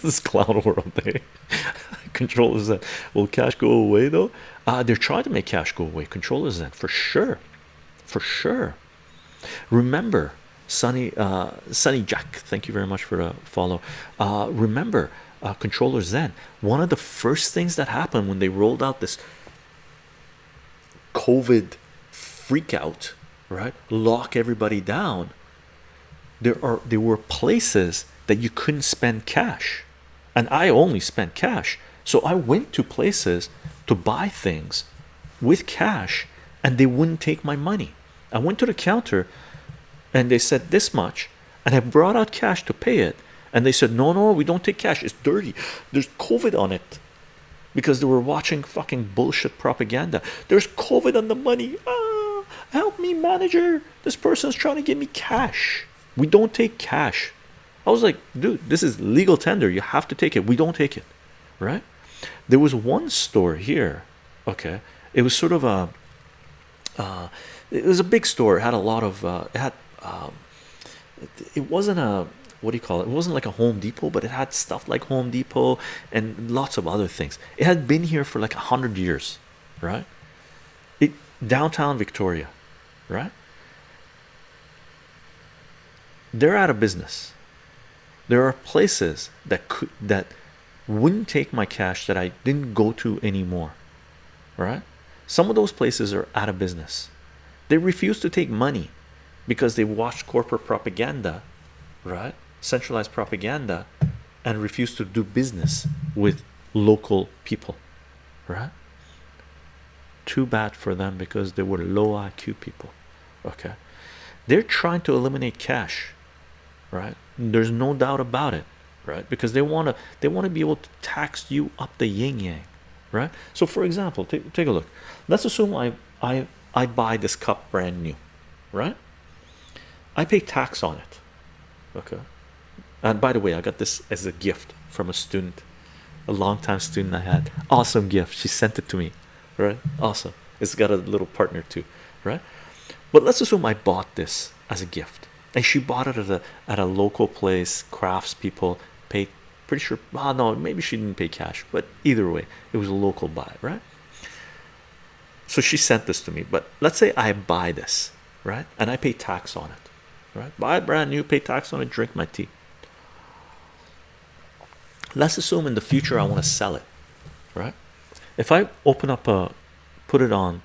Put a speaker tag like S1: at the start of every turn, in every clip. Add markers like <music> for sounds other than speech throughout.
S1: <laughs> this clown world <laughs> day controllers that will cash go away though? Uh they're trying to make cash go away. Controllers then for sure. For sure. Remember sunny uh sunny jack thank you very much for the follow. Uh remember uh controller zen one of the first things that happened when they rolled out this covid freak out right lock everybody down there are there were places that you couldn't spend cash and i only spent cash. So i went to places to buy things with cash and they wouldn't take my money. I went to the counter and they said this much and i brought out cash to pay it and they said no no we don't take cash. It's dirty. There's covid on it. Because they were watching fucking bullshit propaganda. There's covid on the money. Ah, help me manager. This person's trying to give me cash. We don't take cash i was like dude this is legal tender you have to take it we don't take it right there was one store here okay it was sort of a uh, it was a big store it had a lot of uh, it had um, it, wasn't a what do you call it? It wasn't like a Home Depot, but it had stuff like Home Depot and lots of other things. It had been here for like a hundred years, right? It downtown Victoria, right? They're out of business. There are places that could that wouldn't take my cash that I didn't go to anymore, right? Some of those places are out of business. They refuse to take money because they watched corporate propaganda, right? centralized propaganda and refuse to do business with local people right too bad for them because they were low IQ people okay they're trying to eliminate cash right there's no doubt about it right because they want to they want to be able to tax you up the yin yang right so for example take, take a look let's assume I I I buy this cup brand new right I pay tax on it okay and by the way, I got this as a gift from a student, a long time student I had. Awesome gift. She sent it to me, right? Awesome. It's got a little partner too, right? But let's assume I bought this as a gift, and she bought it at a at a local place. Crafts people paid. Pretty sure. Oh no, maybe she didn't pay cash, but either way, it was a local buy, right? So she sent this to me. But let's say I buy this, right, and I pay tax on it, right? Buy it brand new, pay tax on it, drink my tea let's assume in the future I want to sell it right if I open up a put it on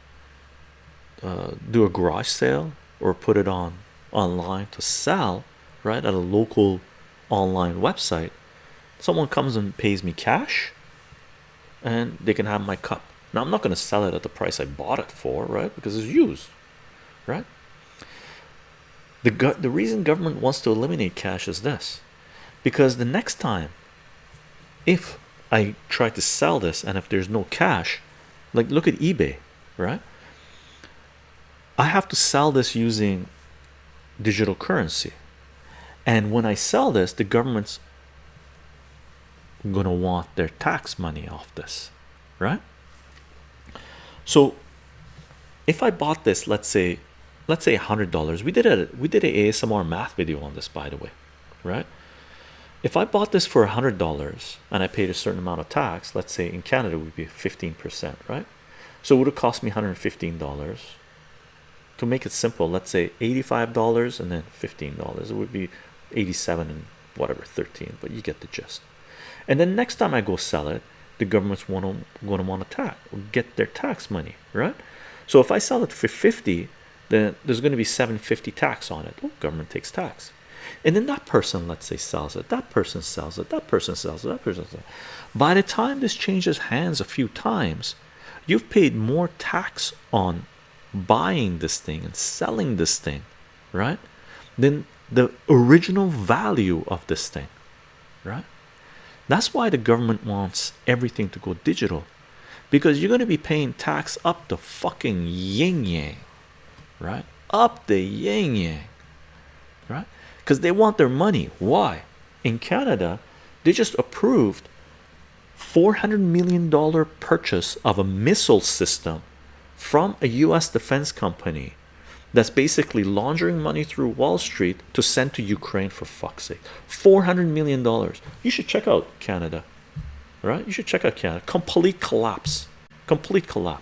S1: uh, do a garage sale or put it on online to sell right at a local online website. Someone comes and pays me cash and they can have my cup. Now I'm not going to sell it at the price I bought it for right because it's used right? The the reason government wants to eliminate cash is this because the next time if I try to sell this and if there's no cash like look at eBay right? I have to sell this using digital currency. And when I sell this the government's gonna want their tax money off this right? So if I bought this let's say let's say a hundred dollars we did a we did a ASMR math video on this by the way right? If I bought this for a hundred dollars and I paid a certain amount of tax let's say in Canada would be 15 percent right? So it would have cost me 115 dollars to make it simple let's say 85 dollars and then 15 dollars. It would be 87 and whatever 13 but you get the gist. And then next time I go sell it the government's want to going to want to tax get their tax money right? So if I sell it for 50 then there's going to be 750 tax on it. Oh, government takes tax. And then that person let's say sells it. That person sells it. That person sells it. That person sells it. by the time this changes hands a few times you've paid more tax on buying this thing and selling this thing right? Then the original value of this thing right? That's why the government wants everything to go digital because you're going to be paying tax up the fucking yin yang right? Up the yin yang right? Because they want their money. Why? In Canada they just approved 400 million dollar purchase of a missile system from a US defense company that's basically laundering money through Wall Street to send to Ukraine for fuck's sake. 400 million dollars. You should check out Canada, right? You should check out Canada. Complete collapse, complete collapse.